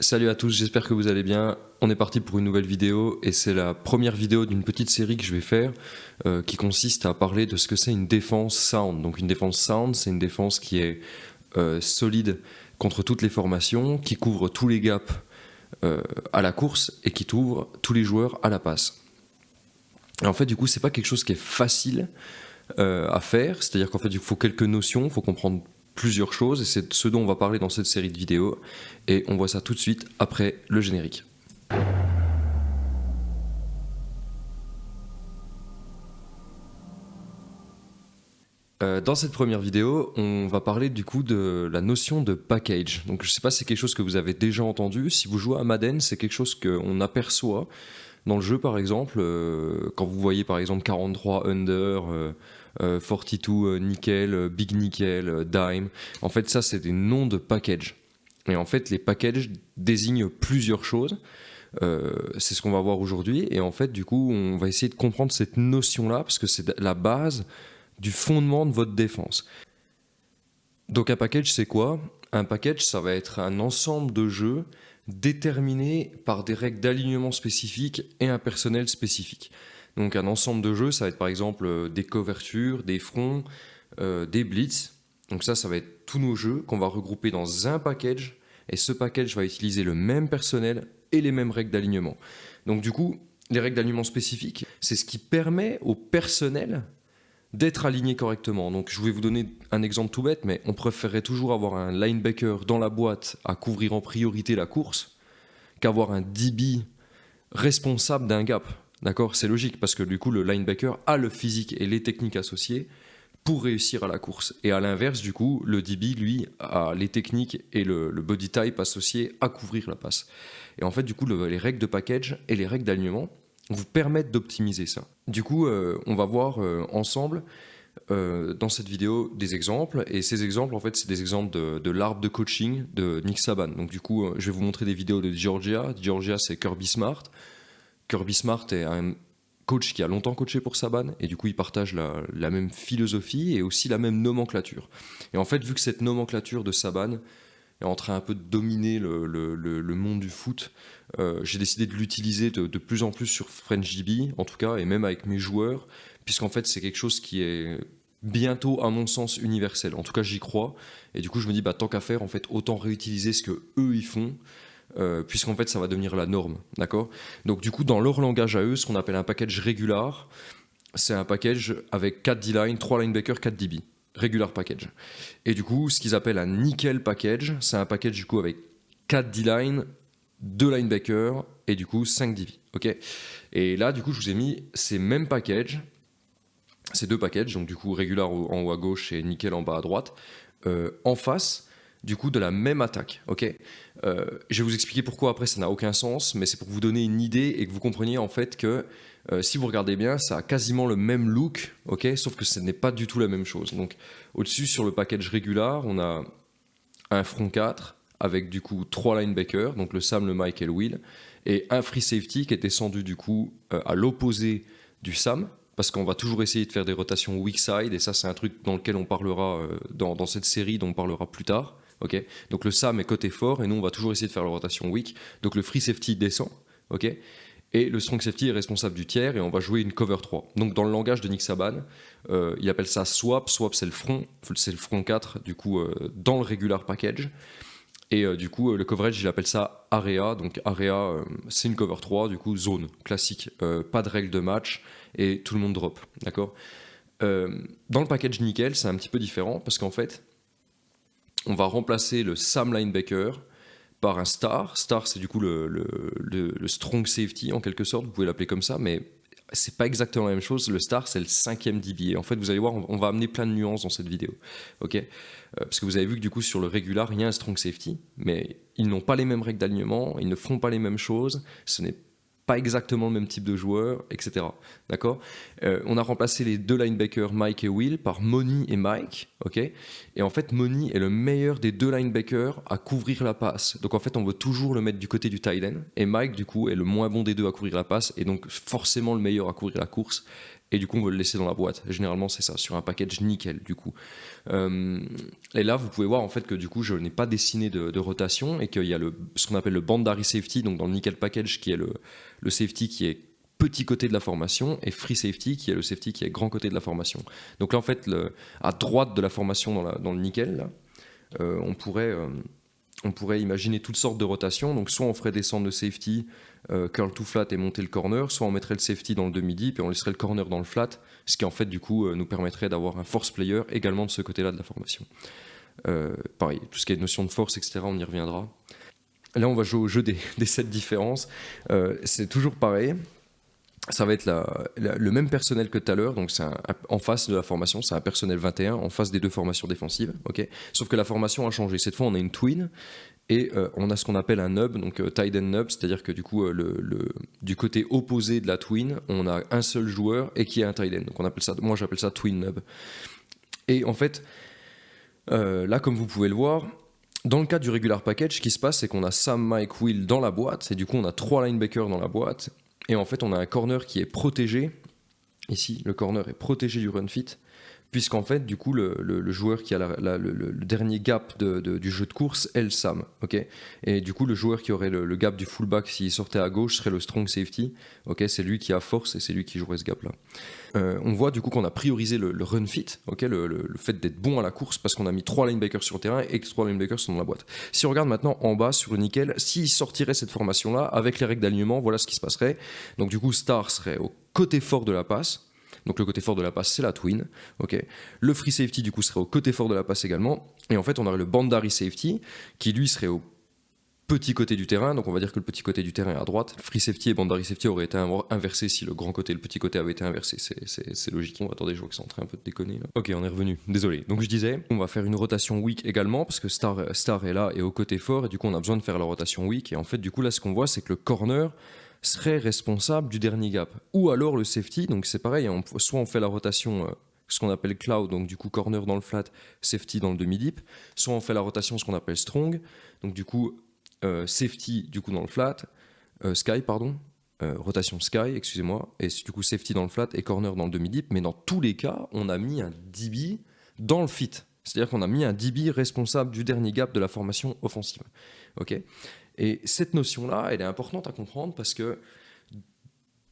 Salut à tous, j'espère que vous allez bien. On est parti pour une nouvelle vidéo et c'est la première vidéo d'une petite série que je vais faire euh, qui consiste à parler de ce que c'est une défense sound. Donc une défense sound, c'est une défense qui est euh, solide contre toutes les formations, qui couvre tous les gaps euh, à la course et qui t'ouvre tous les joueurs à la passe. En fait, du coup, c'est pas quelque chose qui est facile à faire, c'est-à-dire qu'en fait, il faut quelques notions, il faut comprendre plusieurs choses et c'est ce dont on va parler dans cette série de vidéos et on voit ça tout de suite après le générique. Euh, dans cette première vidéo, on va parler du coup de la notion de package. Donc je sais pas si c'est quelque chose que vous avez déjà entendu. Si vous jouez à Madden, c'est quelque chose qu'on aperçoit dans le jeu par exemple. Euh, quand vous voyez par exemple 43 under, 42 euh, euh, nickel, euh, big nickel, dime. En fait, ça, c'est des noms de packages. Et en fait, les packages désignent plusieurs choses. c'est ce qu'on va voir aujourd'hui. Et en fait, du coup, on va essayer de comprendre cette notion-là parce que c'est la base du fondement de votre défense. Donc un package, c'est quoi? Un package, ça va être un ensemble de jeux déterminés par des règles d'alignement spécifiques et un personnel spécifique. Donc un ensemble de jeux, ça va être par exemple euh, des couvertures, des fronts, euh, des blitz. Donc ça, ça va être tous nos jeux qu'on va regrouper dans un package. Et ce package va utiliser le même personnel et les mêmes règles d'alignement. Donc du coup, les règles d'alignement spécifiques, c'est ce qui permet au personnel d'être aligné correctement. Donc je vais vous donner un exemple tout bête, mais on préférerait toujours avoir un linebacker dans la boîte à couvrir en priorité la course qu'avoir un DB responsable d'un gap. D'accord? C'est logique parce que du coup, le linebacker a le physique et les techniques associées pour réussir à la course. Et à l'inverse, du coup, le DB, lui, a les techniques et le, body type associé à couvrir la passe. Et en fait, du coup, les règles de package et les règles d'alignement vous permettent d'optimiser ça. Du coup, euh, on va voir euh, ensemble euh, dans cette vidéo des exemples. Et ces exemples, en fait, c'est des exemples de, de l'arbre de coaching de Nick Saban. Donc du coup, je vais vous montrer des vidéos de Georgia. Georgia, c'est Kirby Smart. Kirby Smart est un coach qui a longtemps coaché pour Saban et du coup il partage la, même philosophie et aussi la même nomenclature. Et en fait, vu que cette nomenclature de Saban est en train un peu de dominer le, monde du foot, euh, j'ai décidé de l'utiliser de, plus en plus sur FrenchDB, en tout cas, et même avec mes joueurs, puisqu'en fait c'est quelque chose qui est bientôt à mon sens universel. En tout cas, j'y crois. Et du coup, je me dis, bah, tant qu'à faire, en fait, autant réutiliser ce que eux ils font euh, puisqu'en fait ça va devenir la norme, d'accord? Donc du coup dans leur langage à eux, ce qu'on appelle un package régular, c'est un package avec 4 D-line, 3 linebackers, 4 DB, regular package. Et du coup ce qu'ils appellent un nickel package, c'est un package du coup avec 4 D-line, 2 linebackers et du coup 5 DB, ok? Et là du coup je vous ai mis ces mêmes packages, ces deux packages, donc du coup régular en haut à gauche et nickel en bas à droite, euh, en face du coup de la même attaque. ok? Euh, je vais vous expliquer pourquoi après ça n'a aucun sens, mais c'est pour vous donner une idée et que vous compreniez en fait que euh, si vous regardez bien, ça a quasiment le même look, ok? Sauf que ce n'est pas du tout la même chose. Donc au-dessus sur le package régular, on a un front 4 avec du coup trois linebackers, donc le Sam, le Mike et le Will, et un free safety qui est descendu du coup euh, à l'opposé du Sam, parce qu'on va toujours essayer de faire des rotations weak side, et ça c'est un truc dans lequel on parlera dans, dans, cette série dont on parlera plus tard. Donc le SAM est côté fort et nous on va toujours essayer de faire la rotation weak. Donc le free safety descend, ok? Et le strong safety est responsable du tiers et on va jouer une cover 3. Donc dans le langage de Nick Saban, euh, il appelle ça swap. Swap c'est le front, c'est le front 4 du coup euh, dans le regular package. Et euh, du coup le coverage il appelle ça area. Donc area c'est une cover 3 du coup zone classique, pas de règle de match et tout le monde drop, d'accord? dans le package nickel c'est un petit peu différent parce qu'en fait on va remplacer le Sam linebacker par un star. Star, c'est du coup le, strong safety en quelque sorte, vous pouvez l'appeler comme ça, mais c'est pas exactement la même chose. Le star, c'est le cinquième DB. en fait, vous allez voir, on, va amener plein de nuances dans cette vidéo. ok? Euh, Parce que vous avez vu que du coup, sur le régular, il y a un strong safety, mais ils n'ont pas les mêmes règles d'alignement, ils ne font pas les mêmes choses. Ce n'est pas exactement le même type de joueur, etc. D'accord? Euh, On a remplacé les deux linebackers Mike et Will par Money et Mike, ok? Et en fait, Money est le meilleur des deux linebackers à couvrir la passe. Donc en fait, on veut toujours le mettre du côté du tight end. Et Mike, du coup, est le moins bon des deux à couvrir la passe et donc forcément le meilleur à couvrir la course et du coup on veut le laisser dans la boîte. Généralement c'est ça, sur un package nickel du coup. Euh, et là vous pouvez voir en fait que du coup je n'ai pas dessiné de, rotation et qu'il y a le, ce qu'on appelle le bandary safety, donc dans le nickel package qui est le, le safety qui est petit côté de la formation et free safety qui est le safety qui est grand côté de la formation. Donc là en fait à droite de la formation dans, le nickel, euh, on pourrait... Euh, on pourrait imaginer toutes sortes de rotations. Donc soit on ferait descendre le safety, euh, curl to flat et monter le corner, soit on mettrait le safety dans le demi-deep et on laisserait le corner dans le flat, ce qui en fait du coup euh, nous permettrait d'avoir un force player également de ce côté-là de la formation. Euh, pareil, tout ce qui est notion de force, etc., on y reviendra. Là, on va jouer au jeu des, des sept différences. c'est toujours pareil ça va être le même personnel que tout à l'heure, donc c'est en face de la formation, c'est un personnel 21 en face des deux formations défensives, ok? Sauf que la formation a changé. Cette fois, on a une twin et euh, on a ce qu'on appelle un nub, donc euh, tight end nub, c'est-à-dire que du coup, euh, du côté opposé de la twin, on a un seul joueur et qui est un tight end. Donc on appelle ça, moi j'appelle ça twin nub. Et en fait, là, comme vous pouvez le voir, dans le cas du regular package, ce qui se passe, c'est qu'on a Sam, Mike, Will dans la boîte, et du coup, on a trois linebackers dans la boîte, et en fait, on a un corner qui est protégé. Ici, le corner est protégé du run fit puisqu'en fait, du coup, le, joueur qui a le, dernier gap du jeu de course est le Sam. ok? Et du coup, le joueur qui aurait le, gap du fullback s'il sortait à gauche serait le strong safety. ok? C'est lui qui a force et c'est lui qui jouerait ce gap-là. Euh, on voit du coup qu'on a priorisé le, run fit, ok? Le, fait d'être bon à la course parce qu'on a mis trois linebackers sur le terrain et que trois linebackers sont dans la boîte. Si on regarde maintenant en bas sur le nickel, s'il sortirait cette formation-là avec les règles d'alignement, voilà ce qui se passerait. Donc du coup, Star serait au côté fort de la passe, donc le côté fort de la passe, c'est la twin. le free safety, du coup, serait au côté fort de la passe également. Et en fait, on aurait le bandary safety, qui lui serait au petit côté du terrain, donc on va dire que le petit côté du terrain est à droite. Free safety et bandary safety auraient été inversés si le grand côté et le petit côté avaient été inversés. C'est logique. On attendez, je vois que c'est en train un peu de déconner. Ok, on est revenu. Désolé. Donc je disais, on va faire une rotation weak également parce que Star, Star est là et au côté fort et du coup on a besoin de faire la rotation weak. Et en fait, du coup là, ce qu'on voit, c'est que le corner serait responsable du dernier gap. Ou alors le safety, donc c'est pareil, soit on fait la rotation, euh, ce qu'on appelle cloud, donc du coup corner dans le flat, safety dans le demi-deep, soit on fait la rotation, ce qu'on appelle strong, donc du coup euh, safety du coup dans le flat, euh, sky pardon, rotation sky, excusez-moi, et du coup safety dans le flat et corner dans le demi-deep, mais dans tous les cas, on a mis un DB dans le fit. C'est-à-dire qu'on a mis un DB responsable du dernier gap de la formation offensive. ok? Et cette notion-là, elle est importante à comprendre parce que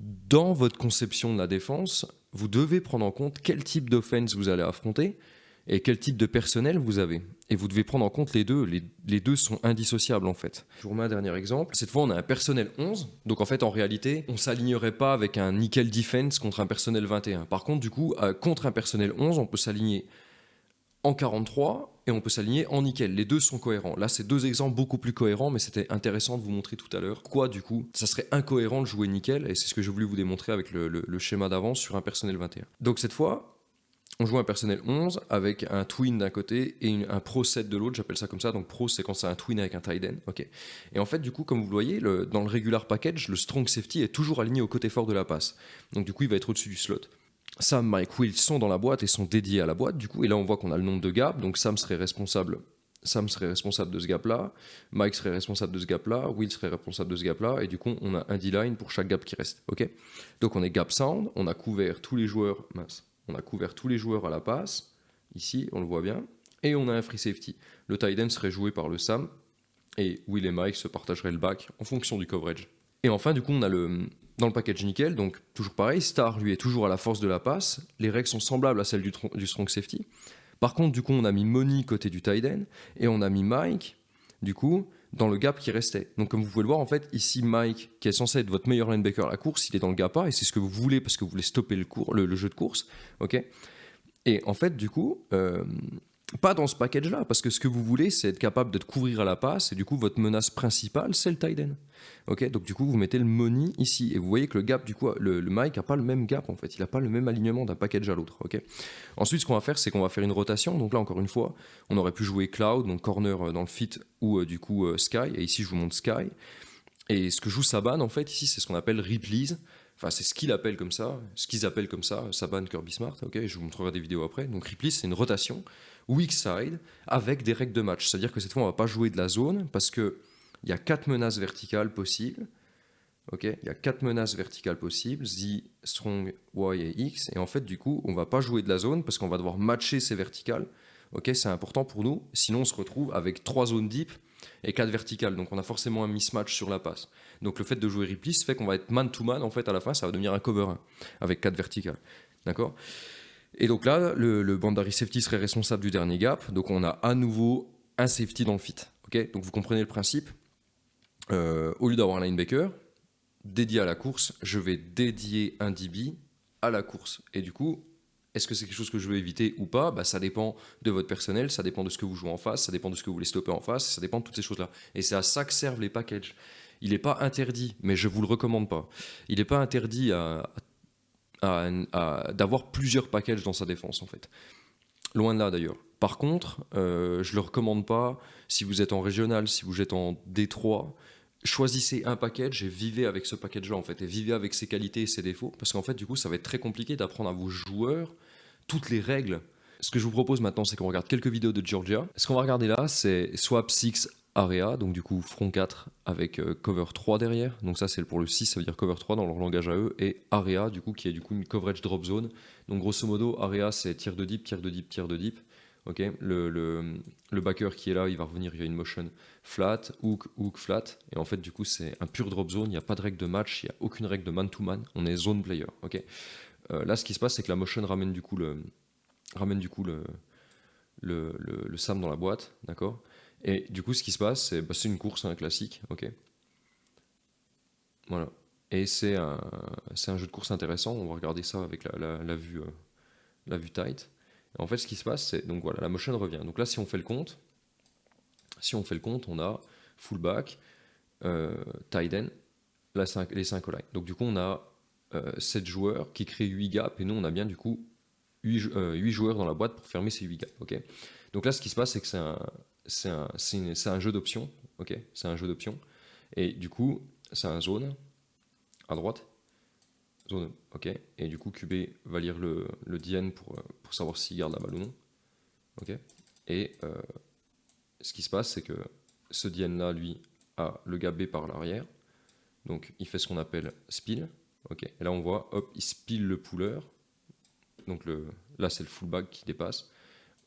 dans votre conception de la défense, vous devez prendre en compte quel type d'offense vous allez affronter et quel type de personnel vous avez. Et vous devez prendre en compte les deux. Les, deux sont indissociables en fait. Je vous remets un dernier exemple. Cette fois, on a un personnel 11. Donc en fait, en réalité, on s'alignerait pas avec un nickel defense contre un personnel 21. Par contre, du coup, euh, contre un personnel 11, on peut s'aligner en 43 et on peut s'aligner en nickel. Les deux sont cohérents. Là, c'est deux exemples beaucoup plus cohérents, mais c'était intéressant de vous montrer tout à l'heure. Quoi, du coup, ça serait incohérent de jouer nickel, et c'est ce que j'ai voulu vous démontrer avec le, schéma d'avance sur un personnel 21. Donc cette fois, on joue un personnel 11 avec un twin d'un côté et un pro 7 de l'autre, j'appelle ça comme ça. Donc pro, c'est quand c'est un twin avec un tight end. ok et en fait, du coup, comme vous le voyez, dans le regular package, le strong safety est toujours aligné au côté fort de la passe. Donc du coup, il va être au-dessus du slot. Sam, Mike, Will sont dans la boîte et sont dédiés à la boîte, et là on voit qu'on a le nombre de gaps, donc Sam serait responsable de ce gap-là, Mike serait responsable de ce gap-là, Will serait responsable de ce gap-là, et du coup, on a un D-line pour chaque gap qui reste. ok? Donc on est gap sound, on a couvert tous les joueurs, on a couvert tous les joueurs à la passe, ici, on le voit bien, et on a un free safety. Le tight end serait joué par le Sam, et Will et Mike se partageraient le back en fonction du coverage. Et enfin, du coup, on a le, dans le package nickel, donc toujours pareil, Star lui est toujours à la force de la passe, les règles sont semblables à celles du, strong safety. Par contre, du coup, on a mis Money côté du tight et on a mis Mike, du coup, dans le gap qui restait. Donc, comme vous pouvez le voir, en fait, ici, Mike, qui est censé être votre meilleur linebacker à la course, il est dans le gap A et c'est ce que vous voulez parce que vous voulez stopper le, jeu de course. ok? Et en fait, du coup, euh, pas dans ce package-là, parce que ce que vous voulez, c'est être capable de couvrir à la passe, et du coup, votre menace principale, c'est le tight end. Ok, donc du coup, vous mettez le money ici, et vous voyez que le gap, du coup, le, le mic n'a pas le même gap, en fait, il n'a pas le même alignement d'un package à l'autre. Ok. Ensuite, ce qu'on va faire, c'est qu'on va faire une rotation, donc là, encore une fois, on aurait pu jouer cloud, donc corner euh, dans le fit, ou euh, du coup, euh, sky, et ici, je vous montre sky. Et ce que joue Saban, en fait, ici, c'est ce qu'on appelle replays. Enfin, c'est ce qu'il appelle comme ça, ce qu'ils appellent comme ça, Saban Kirby Smart, ok, je vous montrerai des vidéos après. Donc replays, c'est une rotation weak side avec des règles de match. C'est-à-dire que cette fois, on va pas jouer de la zone parce qu'il y a quatre menaces verticales possibles. Ok, il y a quatre menaces verticales possibles, Z, Strong, Y et X. Et en fait, du coup, on va pas jouer de la zone parce qu'on va devoir matcher ces verticales. Ok, c'est important pour nous. Sinon, on se retrouve avec trois zones deep et quatre verticales. Donc, on a forcément un mismatch sur la passe. Donc, le fait de jouer Replace fait qu'on va être man to man. En fait, à la fin, ça va devenir un cover 1 avec quatre verticales. D'accord? Et donc là, le, le boundary safety serait responsable du dernier gap. Donc, on a à nouveau un safety dans le fit. Ok, donc vous comprenez le principe. Euh, au lieu d'avoir un linebacker, dédié à la course, je vais dédier un DB à la course. Et du coup, est-ce que c'est quelque chose que je veux éviter ou pas? Bah, Ça dépend de votre personnel, ça dépend de ce que vous jouez en face, ça dépend de ce que vous voulez stopper en face, ça dépend de toutes ces choses-là. Et c'est à ça que servent les packages. Il n'est pas interdit, mais je ne vous le recommande pas. Il n'est pas interdit à, d'avoir plusieurs packages dans sa défense, en fait. Loin de là, d'ailleurs. Par contre, euh, je ne le recommande pas si vous êtes en régional, si vous êtes en Détroit, choisissez un package et vivez avec ce package-là en fait, et vivez avec ses qualités et ses défauts, parce qu'en fait du coup ça va être très compliqué d'apprendre à vos joueurs toutes les règles. Ce que je vous propose maintenant, c'est qu'on regarde quelques vidéos de Georgia. Ce qu'on va regarder là, c'est Swap 6 Area, donc du coup front 4 avec euh, cover 3 derrière. Donc ça c'est pour le 6, ça veut dire cover 3 dans leur langage à eux, et Area du coup qui est du coup une coverage drop zone. Donc grosso modo, Area c'est tir de deep, tir de deep, tir de deep. Ok, le, backer qui est là, il va revenir, il y a une motion flat, hook, hook, flat. Et en fait, du coup, c'est un pur drop zone. Il n'y a pas de règle de match, il n'y a aucune règle de man-to-man. On est zone player. Euh, là, ce qui se passe, c'est que la motion ramène du coup le, ramène du coup le, SAM dans la boîte. D'accord Et du coup, ce qui se passe, c'est bah, une course, un classique. Ok. Voilà. Et c'est un, jeu de course intéressant. On va regarder ça avec la, vue, euh, la vue tight. En fait, ce qui se passe, c'est donc voilà, la motion revient. Donc là, si on fait le compte, si on fait le compte, on a fullback, euh, tight end, les 5 line. Donc du coup, on a 7 euh, joueurs qui créent 8 gaps, et nous, on a bien du coup 8, euh, joueurs dans la boîte pour fermer ces 8 gaps. ok Donc là, ce qui se passe, c'est que c'est un, un, un, jeu d'options. ok c'est un jeu d'options. Et du coup, c'est un zone à droite Zone, ok. Et du coup, QB va lire le, le DN pour, pour savoir s'il garde la balle ou non. Ok. Et euh, ce qui se passe, c'est que ce DN là, lui, a le gap B par l'arrière. Donc, il fait ce qu'on appelle spill. Ok. Et là, on voit, hop, il spill le puller. Donc, là, c'est le fullback qui dépasse.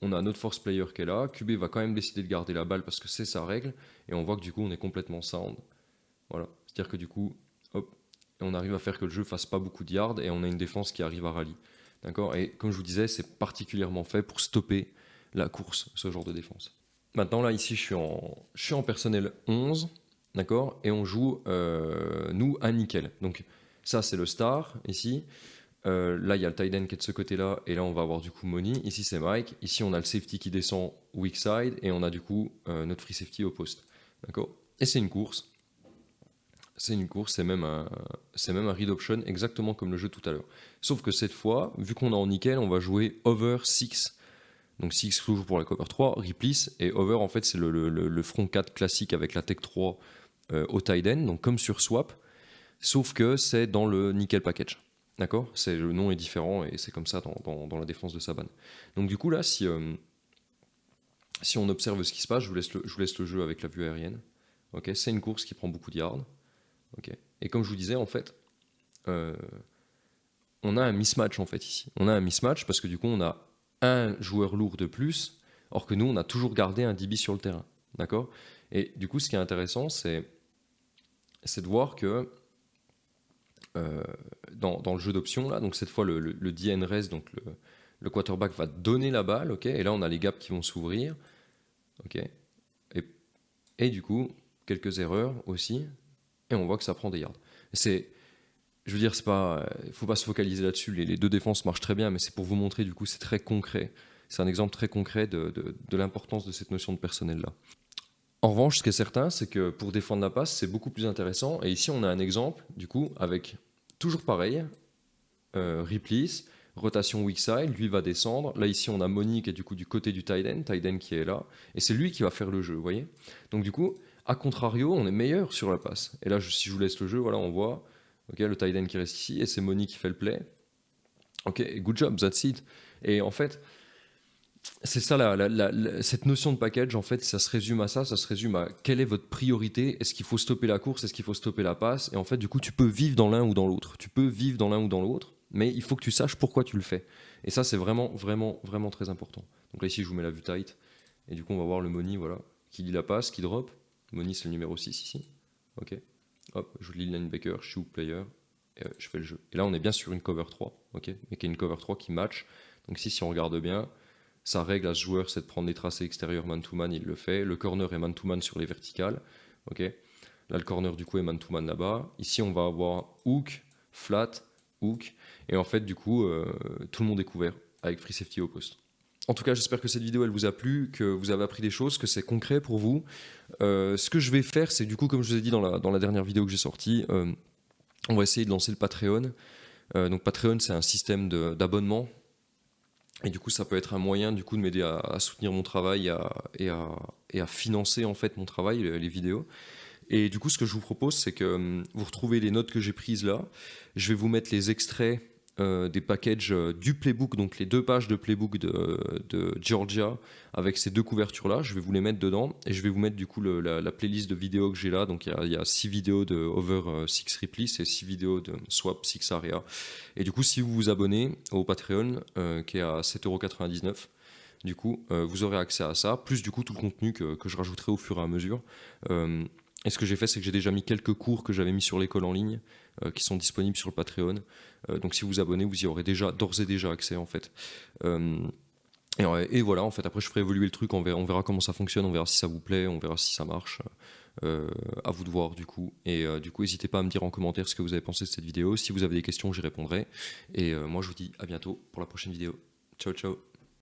On a notre force player qui est là. QB va quand même décider de garder la balle parce que c'est sa règle. Et on voit que du coup, on est complètement sound. Voilà. C'est-à-dire que du coup, hop, on arrive à faire que le jeu fasse pas beaucoup de yards et on a une défense qui arrive à rallye. D'accord? Et comme je vous disais, c'est particulièrement fait pour stopper la course, ce genre de défense. Maintenant, là, ici, je suis en, personnel 11, d'accord? Et on joue, euh, nous, un nickel. Donc, ça, c'est le star, ici. Euh, là, il y a le tight qui est de ce côté-là, et là, on va avoir du coup Money. Ici, c'est Mike. Ici, on a le safety qui descend weak side, et on a du coup euh, notre free safety au poste. D'accord? Et c'est une course c'est une course, c'est même, un, même un read option, exactement comme le jeu tout à l'heure. Sauf que cette fois, vu qu'on est en nickel, on va jouer over 6. Donc 6 toujours pour la cover 3, replace, et over en fait c'est le, front 4 classique avec la tech 3 euh, au tight end, donc comme sur swap, sauf que c'est dans le nickel package. D'accord Le nom est différent et c'est comme ça dans, la défense de Saban. Donc du coup là, si, euh, si on observe ce qui se passe, je vous laisse le, je vous laisse le jeu avec la vue aérienne. Ok, c'est une course qui prend beaucoup de yards. Et comme je vous disais, en fait, euh, on a un mismatch en fait ici. On a un mismatch parce que du coup, on a un joueur lourd de plus, or que nous, on a toujours gardé un DB sur le terrain. D'accord? Et du coup, ce qui est intéressant, c'est de voir que euh, dans, le jeu d'options, là, donc cette fois, le, le, reste, donc le, quarterback va donner la balle, ok Et là, on a les gaps qui vont s'ouvrir, ok et, du coup, quelques erreurs aussi, et on voit que ça prend des yards. C'est, je veux dire, c'est pas, il faut pas se focaliser là-dessus. Les, deux défenses marchent très bien, mais c'est pour vous montrer du coup, c'est très concret. C'est un exemple très concret de, l'importance de cette notion de personnel là. En revanche, ce qui est certain, c'est que pour défendre la passe, c'est beaucoup plus intéressant. Et ici, on a un exemple, du coup, avec toujours pareil, euh, replace, rotation weak side, lui va descendre. Là, ici, on a Monique qui est du coup du côté du tight end, qui est là. Et c'est lui qui va faire le jeu, vous voyez Donc, du coup, a contrario, on est meilleur sur la passe. Et là, si je vous laisse le jeu, voilà, on voit le tight qui reste ici et c'est Moni qui fait le play. Ok, good job, that's it. Et en fait, c'est ça, la, cette notion de package, en fait, ça se résume à ça, ça se résume à quelle est votre priorité, est-ce qu'il faut stopper la course, est-ce qu'il faut stopper la passe, et en fait, du coup, tu peux vivre dans l'un ou dans l'autre, tu peux vivre dans l'un ou dans l'autre, mais il faut que tu saches pourquoi tu le fais. Et ça, c'est vraiment, vraiment, vraiment très important. Donc là, ici, je vous mets la vue tight, et du coup, on va voir le money, voilà, qui lit la passe, qui drop, money, c'est le numéro 6 ici, ok, hop, je lis linebacker, suis player, et euh, je fais le jeu. Et là, on est bien sur une cover 3, ok, mais qui est une cover 3 qui match, donc ici, si on regarde bien, sa règle à ce joueur, c'est de prendre les tracés extérieurs man-to-man, il le fait. Le corner est man-to-man sur les verticales. ok? Là, le corner, du coup, est man-to-man là-bas. Ici, on va avoir hook, flat, hook. Et en fait, du coup, euh, tout le monde est couvert avec free safety au poste. En tout cas, j'espère que cette vidéo, elle vous a plu, que vous avez appris des choses, que c'est concret pour vous. Euh, ce que je vais faire, c'est du coup, comme je vous ai dit dans la, dans la dernière vidéo que j'ai sortie, euh, on va essayer de lancer le Patreon. Donc Patreon, c'est un système d'abonnement et du coup, ça peut être un moyen du coup de m'aider à, soutenir mon travail à, et, à, et à financer en fait mon travail, les, les vidéos. Et du coup, ce que je vous propose, c'est que hum, vous retrouvez les notes que j'ai prises là. Je vais vous mettre les extraits euh, des packages euh, du playbook, donc les deux pages de playbook de, Georgia avec ces deux couvertures là. Je vais vous les mettre dedans et je vais vous mettre du coup la, la playlist de vidéos que j'ai là. Donc il y a- six vidéos de over 6 Ripley, c'est six vidéos de swap 6 area. Et du coup, si vous vous abonnez au Patreon, euh, qui est à 7,99€, du coup, euh, vous aurez accès à ça, plus du coup tout le contenu que, que je rajouterai au fur et à mesure. Et ce que j'ai fait, c'est que j'ai déjà mis quelques cours que j'avais mis sur l'école en ligne, euh, qui sont disponibles sur le Patreon. Euh, donc si vous vous abonnez, vous y aurez déjà d'ores et déjà accès en fait. Euh, et, voilà, en fait, après je ferai évoluer le truc, on verra, on verra comment ça fonctionne, on verra si ça vous plaît, on verra si ça marche. À vous de voir du coup. Et du coup, n'hésitez pas à me dire en commentaire ce que vous avez pensé de cette vidéo. Si vous avez des questions, j'y répondrai. Et moi, je vous dis à bientôt pour la prochaine vidéo. Ciao, ciao.